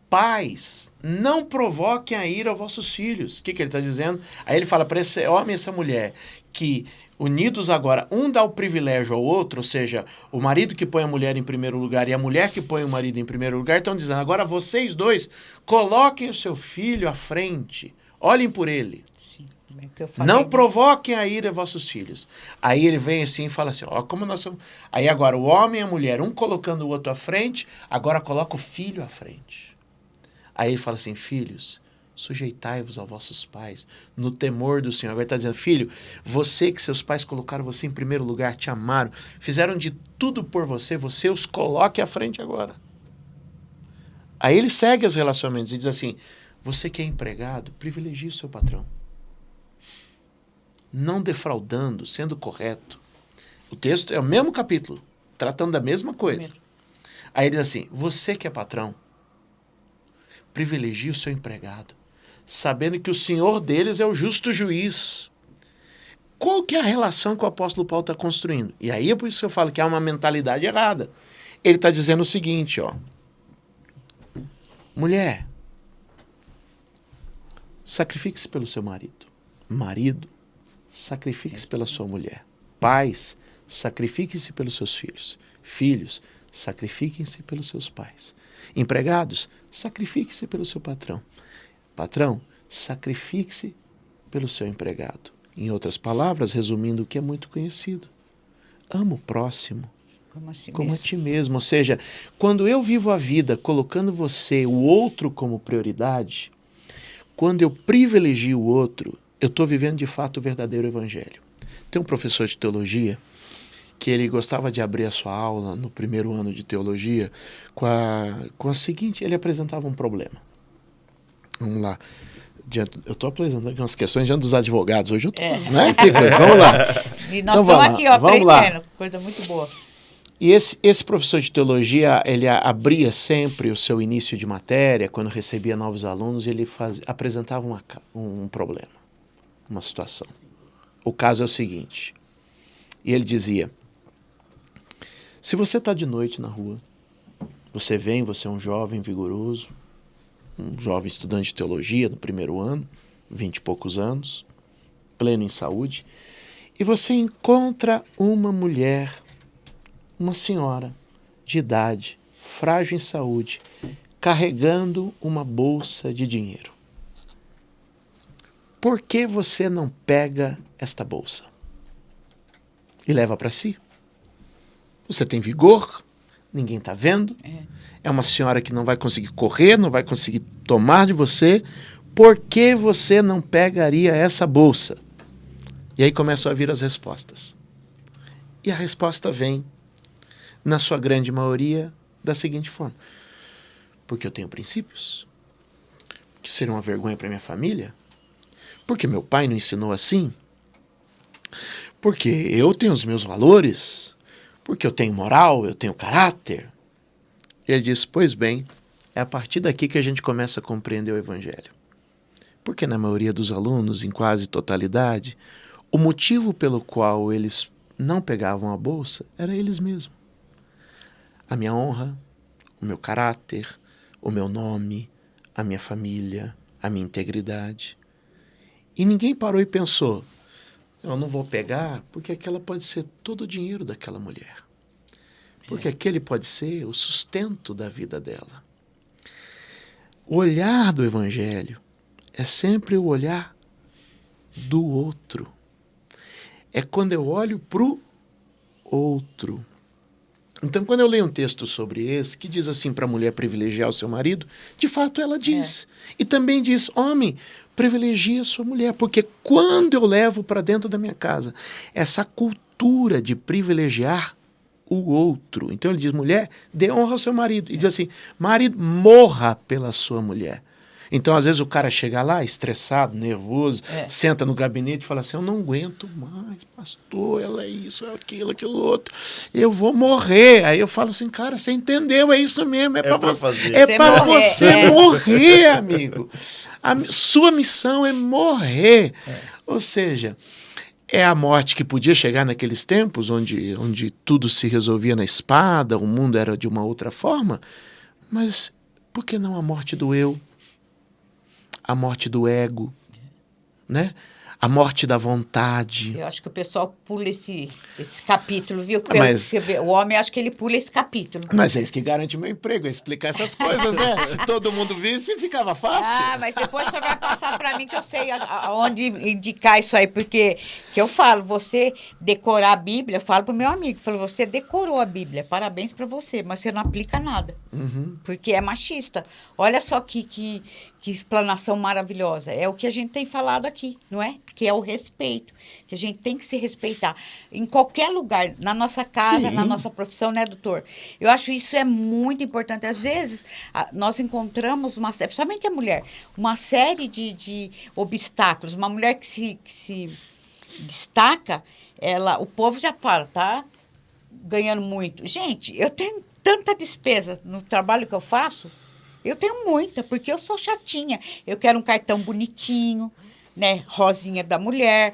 Pais, não provoquem a ira aos vossos filhos. O que, que ele está dizendo? Aí ele fala para esse homem e essa mulher que, unidos agora, um dá o privilégio ao outro, ou seja, o marido que põe a mulher em primeiro lugar e a mulher que põe o marido em primeiro lugar, estão dizendo: agora vocês dois coloquem o seu filho à frente, olhem por ele. Sim. É que Não né? provoquem a ira a vossos filhos. Aí ele vem assim e fala assim: ó, como nós somos. Aí agora o homem e a mulher, um colocando o outro à frente, agora coloca o filho à frente. Aí ele fala assim: filhos, sujeitai-vos aos vossos pais, no temor do Senhor. Agora ele está dizendo: filho, você que seus pais colocaram você em primeiro lugar, te amaram, fizeram de tudo por você, você os coloque à frente agora. Aí ele segue os relacionamentos e diz assim: você que é empregado, privilegie o seu patrão não defraudando, sendo correto. O texto é o mesmo capítulo, tratando da mesma coisa. Aí ele diz assim: você que é patrão, privilegie o seu empregado, sabendo que o senhor deles é o justo juiz. Qual que é a relação que o apóstolo Paulo está construindo? E aí é por isso que eu falo que há uma mentalidade errada. Ele está dizendo o seguinte, ó. Mulher, sacrifique-se pelo seu marido. Marido, sacrifique-se pela sua mulher. Pais, sacrifiquem-se pelos seus filhos. Filhos, sacrifiquem-se pelos seus pais. Empregados, sacrifique-se pelo seu patrão. Patrão, sacrifique-se pelo seu empregado. Em outras palavras, resumindo o que é muito conhecido. Ama o próximo Como assim como a ti mesmo. Ou seja, quando eu vivo a vida colocando você, o outro, como prioridade, quando eu privilegio o outro, eu estou vivendo de fato o verdadeiro evangelho. Tem um professor de teologia que ele gostava de abrir a sua aula no primeiro ano de teologia com a, com a seguinte: ele apresentava um problema. Vamos lá. Diante, eu estou apresentando aqui umas questões diante dos advogados hoje. Eu tô, é. né? *laughs* Vamos lá. E nós então, estamos aqui, ó, vamos aprendendo. Lá. Coisa muito boa. E esse, esse professor de teologia, ele abria sempre o seu início de matéria, quando recebia novos alunos, ele faz, apresentava uma, um problema, uma situação. O caso é o seguinte, e ele dizia, se você está de noite na rua, você vem, você é um jovem vigoroso, um jovem estudante de teologia no primeiro ano, vinte e poucos anos, pleno em saúde, e você encontra uma mulher uma senhora de idade, frágil em saúde, carregando uma bolsa de dinheiro. Por que você não pega esta bolsa e leva para si? Você tem vigor, ninguém está vendo. É. é uma senhora que não vai conseguir correr, não vai conseguir tomar de você. Por que você não pegaria essa bolsa? E aí começam a vir as respostas. E a resposta vem na sua grande maioria, da seguinte forma: porque eu tenho princípios, que serão uma vergonha para minha família, porque meu pai não ensinou assim, porque eu tenho os meus valores, porque eu tenho moral, eu tenho caráter. Ele diz: Pois bem, é a partir daqui que a gente começa a compreender o Evangelho. Porque na maioria dos alunos, em quase totalidade, o motivo pelo qual eles não pegavam a bolsa era eles mesmos a minha honra, o meu caráter, o meu nome, a minha família, a minha integridade. E ninguém parou e pensou: eu não vou pegar porque aquela pode ser todo o dinheiro daquela mulher. Porque é. aquele pode ser o sustento da vida dela. O olhar do Evangelho é sempre o olhar do outro. É quando eu olho para o outro. Então, quando eu leio um texto sobre esse, que diz assim para a mulher privilegiar o seu marido, de fato ela diz. É. E também diz: homem, privilegia sua mulher, porque quando eu levo para dentro da minha casa essa cultura de privilegiar o outro. Então ele diz: mulher, dê honra ao seu marido. E diz assim: marido, morra pela sua mulher. Então, às vezes, o cara chega lá estressado, nervoso, é. senta no gabinete e fala assim: Eu não aguento mais, pastor, ela é isso, é aquilo, aquilo outro. Eu vou morrer. Aí eu falo assim, cara, você entendeu? É isso mesmo. É, é para fazer. É para você é. morrer, amigo. A sua missão é morrer. É. Ou seja, é a morte que podia chegar naqueles tempos onde, onde tudo se resolvia na espada, o mundo era de uma outra forma. Mas por que não a morte do eu? A morte do ego, né? a morte da vontade. Eu acho que o pessoal pula esse, esse capítulo, viu? Pelo mas, vê, o homem, acho que ele pula esse capítulo. Mas é isso que garante meu emprego, é explicar essas coisas, né? *laughs* Se todo mundo visse, ficava fácil. Ah, mas depois você vai passar para mim que eu sei aonde indicar isso aí, porque que eu falo, você decorar a Bíblia, eu falo pro meu amigo, falo, você decorou a Bíblia, parabéns para você, mas você não aplica nada, uhum. porque é machista. Olha só que, que, que explanação maravilhosa. É o que a gente tem falado aqui, não é? Que é o respeito. Que a gente tem que se respeitar. Em qualquer lugar, na nossa casa, Sim. na nossa profissão, né, doutor? Eu acho isso é muito importante. Às vezes, nós encontramos, uma, principalmente a mulher, uma série de, de obstáculos. Uma mulher que se, que se destaca, ela, o povo já fala, tá ganhando muito. Gente, eu tenho tanta despesa no trabalho que eu faço eu tenho muita, porque eu sou chatinha. Eu quero um cartão bonitinho, né? Rosinha da mulher.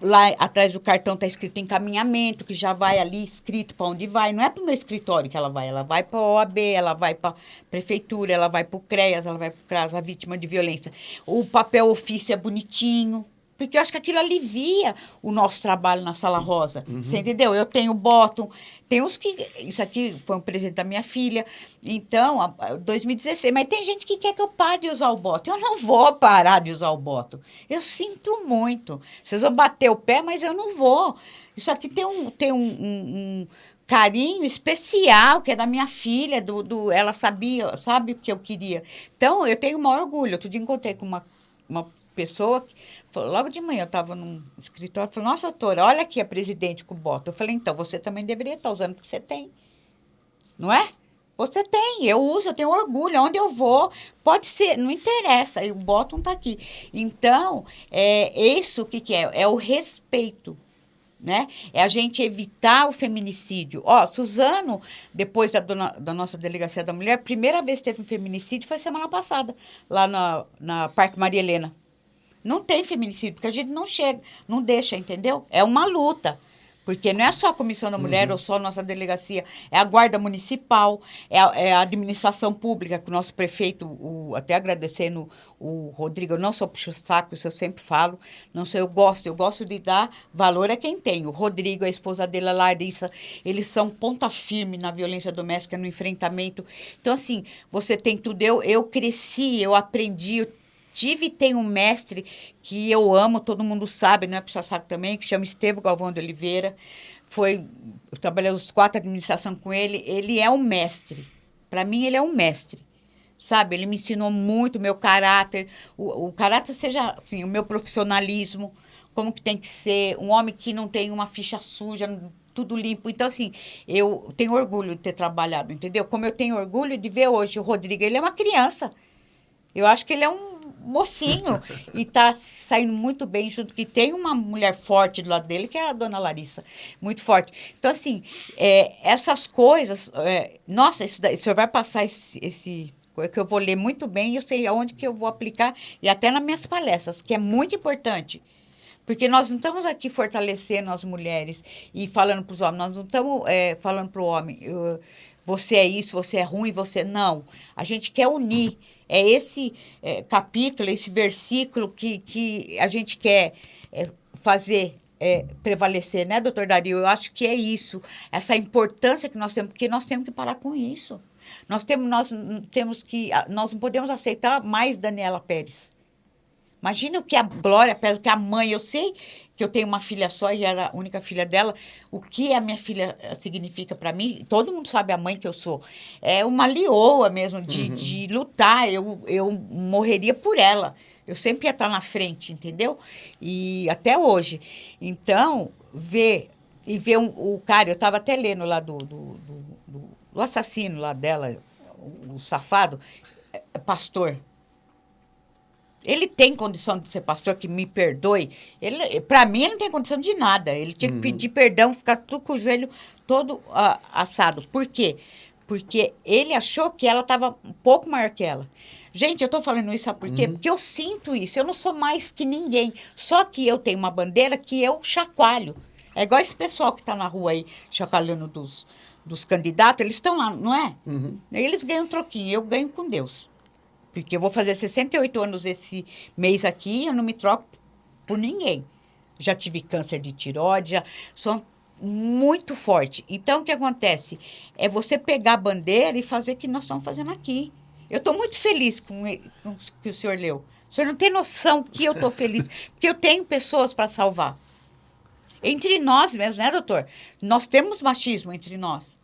Lá atrás do cartão está escrito encaminhamento, que já vai ali escrito para onde vai. Não é para o meu escritório que ela vai, ela vai para a OAB, ela vai para prefeitura, ela vai para o CREAS, ela vai para o CRAS, a vítima de violência. O papel ofício é bonitinho, porque eu acho que aquilo alivia o nosso trabalho na sala rosa. Uhum. Você entendeu? Eu tenho bottom, tem uns que. Isso aqui foi um presente da minha filha. Então, 2016. Mas tem gente que quer que eu pare de usar o bottom. Eu não vou parar de usar o bottom. Eu sinto muito. Vocês vão bater o pé, mas eu não vou. Isso aqui tem um, tem um, um, um carinho especial, que é da minha filha, do, do, ela sabia, sabe o que eu queria. Então, eu tenho o maior orgulho. Outro dia encontrei com uma uma pessoa, que, logo de manhã eu estava num escritório, falou, nossa, doutora, olha aqui a presidente com bota. Eu falei, então, você também deveria estar usando, porque você tem. Não é? Você tem, eu uso, eu tenho orgulho, onde eu vou, pode ser, não interessa, o bottom está aqui. Então, é isso que, que é? É o respeito né? É a gente evitar o feminicídio. Ó, Suzano, depois da, dona, da nossa delegacia da mulher, primeira vez que teve um feminicídio foi semana passada, lá na, na Parque Maria Helena. Não tem feminicídio, porque a gente não chega, não deixa, entendeu? É uma luta. Porque não é só a Comissão da Mulher uhum. ou só a nossa delegacia, é a Guarda Municipal, é a, é a administração pública, que o nosso prefeito, o, até agradecendo o Rodrigo, eu não sou puxo saco, isso eu sempre falo, não sei, eu gosto, eu gosto de dar valor a quem tem. O Rodrigo, a esposa dele, a Larissa, eles são ponta firme na violência doméstica, no enfrentamento. Então, assim, você tem tudo. Eu, eu cresci, eu aprendi, eu tive tenho um mestre que eu amo, todo mundo sabe, não é puxa saco também, que chama Estevo Galvão de Oliveira. Foi, eu trabalhei os quatro administração com ele, ele é um mestre. Para mim, ele é um mestre. Sabe, ele me ensinou muito meu caráter, o, o caráter seja assim, o meu profissionalismo, como que tem que ser, um homem que não tem uma ficha suja, tudo limpo. Então, assim, eu tenho orgulho de ter trabalhado, entendeu? Como eu tenho orgulho de ver hoje o Rodrigo, ele é uma criança. Eu acho que ele é um mocinho *laughs* e está saindo muito bem junto que tem uma mulher forte do lado dele que é a dona Larissa muito forte. Então assim é, essas coisas é, nossa isso daí, o senhor vai passar esse, esse que eu vou ler muito bem eu sei aonde que eu vou aplicar e até nas minhas palestras que é muito importante porque nós não estamos aqui fortalecendo as mulheres e falando para os homens nós não estamos é, falando para o homem você é isso você é ruim você não. A gente quer unir é esse é, capítulo, esse versículo que, que a gente quer é, fazer é, prevalecer, né, doutor Dario? Eu acho que é isso, essa importância que nós temos, porque nós temos que parar com isso. Nós temos, nós temos que, nós não podemos aceitar mais Daniela Pérez. Imagina o que a Glória pede, o que a mãe, eu sei que eu tenho uma filha só e era a única filha dela, o que a minha filha eh, significa para mim, todo mundo sabe a mãe que eu sou. É uma leoa mesmo, de, uhum. de lutar, eu, eu morreria por ela. Eu sempre ia estar na frente, entendeu? E até hoje. Então, ver e ver um, o cara, eu estava até lendo lá do, do, do, do assassino lá dela, o, o safado, é, é pastor. Ele tem condição de ser pastor, que me perdoe. Ele, para mim, ele não tem condição de nada. Ele tinha que uhum. pedir perdão, ficar tudo com o joelho todo uh, assado. Por quê? Porque ele achou que ela estava um pouco maior que ela. Gente, eu estou falando isso, sabe por quê? Uhum. Porque eu sinto isso. Eu não sou mais que ninguém. Só que eu tenho uma bandeira que eu chacoalho. É igual esse pessoal que está na rua aí, chacoalhando dos, dos candidatos. Eles estão lá, não é? Uhum. Eles ganham um troquinho. Eu ganho com Deus. Porque eu vou fazer 68 anos esse mês aqui, eu não me troco por ninguém. Já tive câncer de tiroide, já sou muito forte. Então, o que acontece? É você pegar a bandeira e fazer o que nós estamos fazendo aqui. Eu estou muito feliz com, com o que o senhor leu. O senhor não tem noção que eu estou feliz, *laughs* porque eu tenho pessoas para salvar. Entre nós mesmo, né, doutor? Nós temos machismo entre nós.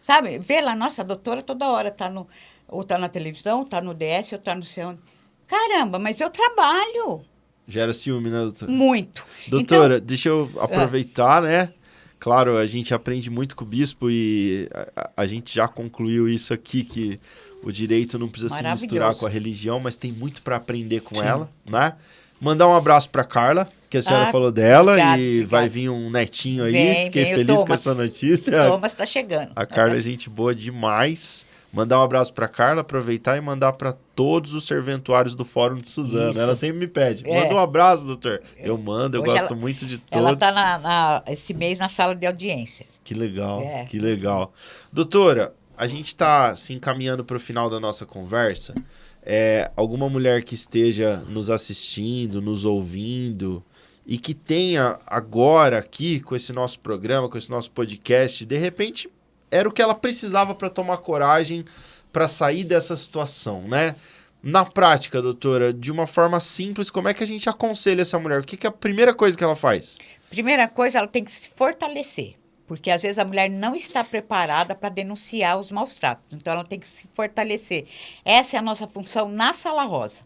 Sabe? Vê lá, nossa, a doutora toda hora está no ou está na televisão, está no DS, ou está no seu. Caramba, mas eu trabalho. Gera ciúme, né, doutora? Muito. Doutora, então, deixa eu aproveitar, né? Claro, a gente aprende muito com o bispo e a, a gente já concluiu isso aqui, que o direito não precisa se misturar com a religião, mas tem muito para aprender com Sim. ela, né? Mandar um abraço para Carla, que a senhora ah, falou dela, obrigado, e obrigado. vai vir um netinho aí. Vem, Fiquei vem, feliz Thomas, com essa notícia. O Thomas está chegando. A Carla é gente boa demais. Mandar um abraço para Carla, aproveitar e mandar para todos os serventuários do Fórum de Suzano. Isso. Ela sempre me pede. É. Manda um abraço, doutor. Eu mando, eu Hoje gosto ela, muito de todos. Ela está esse mês na sala de audiência. Que legal, é. que legal. Doutora, a gente está se encaminhando para o final da nossa conversa. É, alguma mulher que esteja nos assistindo, nos ouvindo e que tenha agora aqui com esse nosso programa, com esse nosso podcast, de repente era o que ela precisava para tomar coragem para sair dessa situação, né? Na prática, doutora, de uma forma simples, como é que a gente aconselha essa mulher? O que, que é a primeira coisa que ela faz? Primeira coisa, ela tem que se fortalecer. Porque às vezes a mulher não está preparada para denunciar os maus tratos. Então ela tem que se fortalecer. Essa é a nossa função na Sala Rosa.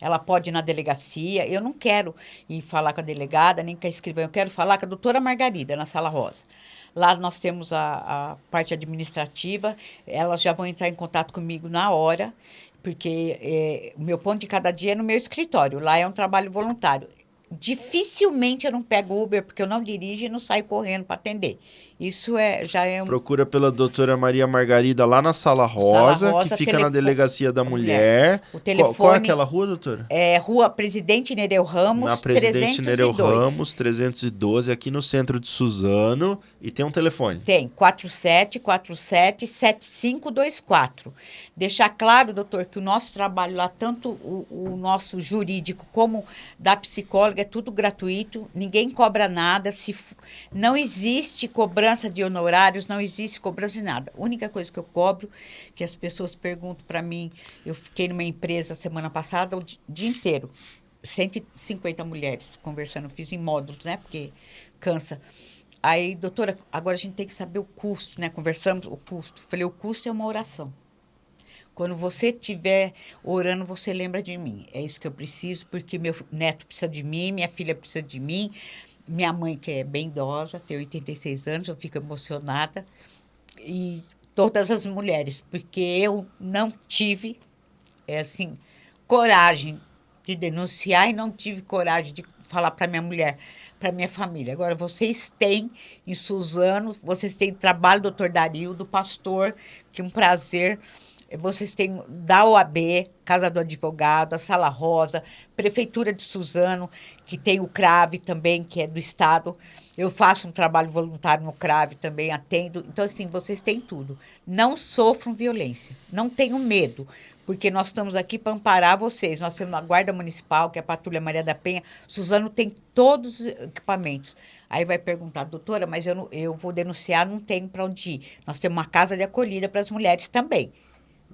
Ela pode ir na delegacia. Eu não quero ir falar com a delegada, nem com a escrivã. Eu quero falar com a doutora Margarida, na Sala Rosa. Lá nós temos a, a parte administrativa. Elas já vão entrar em contato comigo na hora, porque é, o meu ponto de cada dia é no meu escritório. Lá é um trabalho voluntário. Dificilmente eu não pego Uber, porque eu não dirijo e não saio correndo para atender. Isso é, já é um... Procura pela doutora Maria Margarida lá na Sala Rosa, Sala Rosa que fica telefone- na Delegacia da Mulher. O Qual, telefone qual é aquela rua, doutora? é Rua Presidente Nereu Ramos, na Presidente 302. Nereu Ramos, 312, aqui no centro de Suzano. E tem um telefone. Tem 4747 7524. Deixar claro, doutor, que o nosso trabalho lá, tanto o, o nosso jurídico como da psicóloga, é tudo gratuito, ninguém cobra nada. Se não existe cobrança de honorários, não existe cobrança de nada. A única coisa que eu cobro, que as pessoas perguntam para mim, eu fiquei numa empresa semana passada o di- dia inteiro. 150 mulheres conversando, fiz em módulos, né? Porque cansa. Aí, doutora, agora a gente tem que saber o custo, né? Conversamos o custo. Falei, o custo é uma oração. Quando você estiver orando, você lembra de mim. É isso que eu preciso, porque meu neto precisa de mim, minha filha precisa de mim, minha mãe, que é bem idosa, tem 86 anos, eu fico emocionada. E todas as mulheres, porque eu não tive, é assim, coragem de denunciar e não tive coragem de falar para minha mulher, para minha família. Agora, vocês têm em Suzano, vocês têm trabalho do doutor Dario, do pastor, que é um prazer. Vocês têm da OAB, Casa do Advogado, a Sala Rosa, Prefeitura de Suzano, que tem o CRAVE também, que é do Estado. Eu faço um trabalho voluntário no CRAVE também, atendo. Então, assim, vocês têm tudo. Não sofram violência, não tenham medo, porque nós estamos aqui para amparar vocês. Nós temos a Guarda Municipal, que é a Patrulha Maria da Penha. Suzano tem todos os equipamentos. Aí vai perguntar, doutora, mas eu, não- eu vou denunciar, não tenho para onde ir. Nós temos uma casa de acolhida para as mulheres também.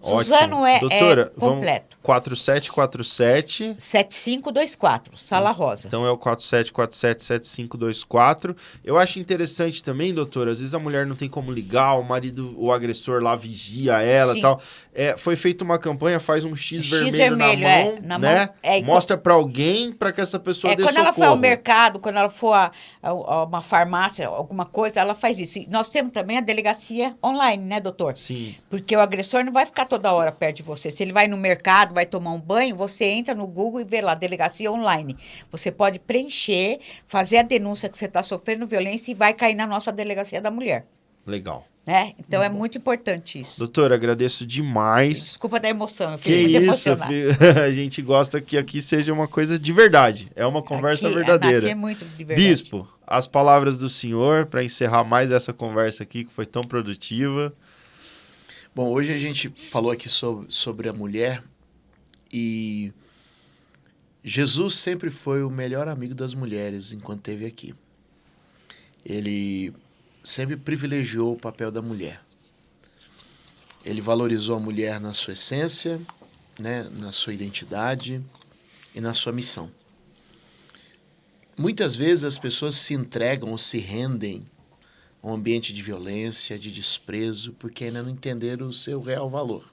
Suzano é, Doutora, é completo. Vamos 4747. 7524, Sala Rosa. Então é o 47477524. Eu acho interessante também, doutora, às vezes a mulher não tem como ligar, o marido, o agressor lá vigia ela e tal. É, foi feita uma campanha, faz um X, X vermelho, vermelho, na é, mão, na né? mão, é, e Mostra pra alguém para que essa pessoa É, dê quando ela for ao socorro. mercado, quando ela for a, a- a uma farmácia, alguma coisa, ela faz isso. E nós temos também a delegacia online, né, doutor? Sim. Porque o agressor não vai ficar toda hora perto de você. Se ele vai no mercado, vai tomar um banho, você entra no Google e vê lá, delegacia online. Você pode preencher, fazer a denúncia que você está sofrendo violência e vai cair na nossa delegacia da mulher. Legal. Né? Então é muito importante isso. Doutora, agradeço demais. Desculpa da emoção, eu Que fiquei muito isso, *laughs* a gente gosta que aqui seja uma coisa de verdade. É uma conversa Aqui- verdadeira. Aqui é muito de verdade. Bispo, as palavras do senhor para encerrar mais essa conversa aqui que foi tão produtiva. Bom, hoje a gente falou aqui sobre, sobre a mulher e Jesus sempre foi o melhor amigo das mulheres enquanto esteve aqui. Ele sempre privilegiou o papel da mulher. Ele valorizou a mulher na sua essência, né, na sua identidade e na sua missão. Muitas vezes as pessoas se entregam ou se rendem um ambiente de violência, de desprezo, porque ainda não entenderam o seu real valor.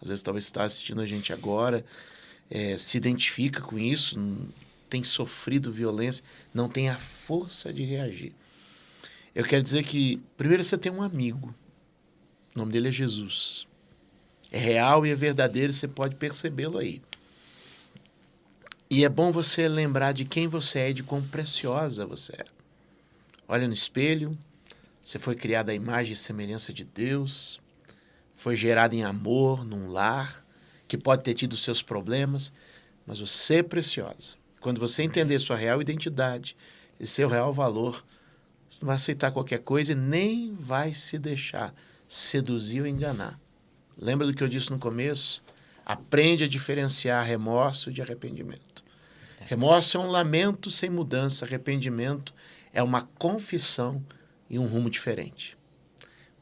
Às vezes talvez está assistindo a gente agora, eh, se identifica com isso, n- tem sofrido violência, não tem a força de reagir. Eu quero dizer que, primeiro, você tem um amigo. O nome dele é Jesus. É real e é verdadeiro, você pode percebê-lo aí. E é bom você lembrar de quem você é de quão preciosa você é. Olha no espelho, você foi criada à imagem e semelhança de Deus, foi gerada em amor, num lar, que pode ter tido seus problemas, mas você é preciosa. Quando você entender sua real identidade e seu real valor, você não vai aceitar qualquer coisa e nem vai se deixar seduzir ou enganar. Lembra do que eu disse no começo? Aprende a diferenciar remorso de arrependimento. Remorso é um lamento sem mudança, arrependimento é uma confissão e um rumo diferente.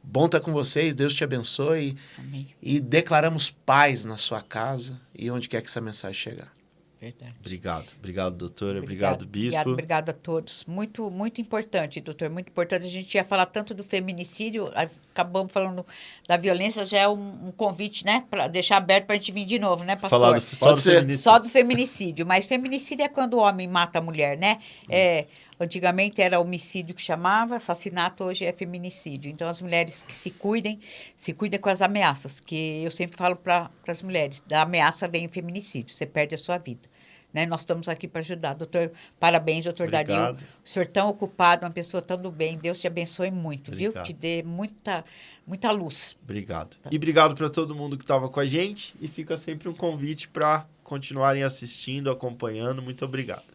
Bom estar com vocês, Deus te abençoe Amém. e declaramos paz na sua casa e onde quer que essa mensagem chegar. Verdade. Obrigado. Obrigado, doutora. Obrigado, bispo. Obrigado, obrigado a todos. Muito, muito importante, doutor. Muito importante. A gente ia falar tanto do feminicídio, acabamos falando da violência, já é um, um convite, né? Para deixar aberto para a gente vir de novo, né, pastor? Falar do, só, do feminicídio. só do feminicídio. Mas feminicídio é quando o homem mata a mulher, né? É. Antigamente era homicídio que chamava, assassinato hoje é feminicídio. Então, as mulheres que se cuidem, se cuidem com as ameaças, porque eu sempre falo para as mulheres, da ameaça vem o feminicídio, você perde a sua vida. Né? Nós estamos aqui para ajudar. Doutor, parabéns, doutor Obrigado. Dario. O senhor tão ocupado, uma pessoa tão do bem. Deus te abençoe muito, obrigado. viu? Te dê muita, muita luz. Obrigado. Tá. E obrigado para todo mundo que estava com a gente. E fica sempre um convite para continuarem assistindo, acompanhando. Muito obrigado.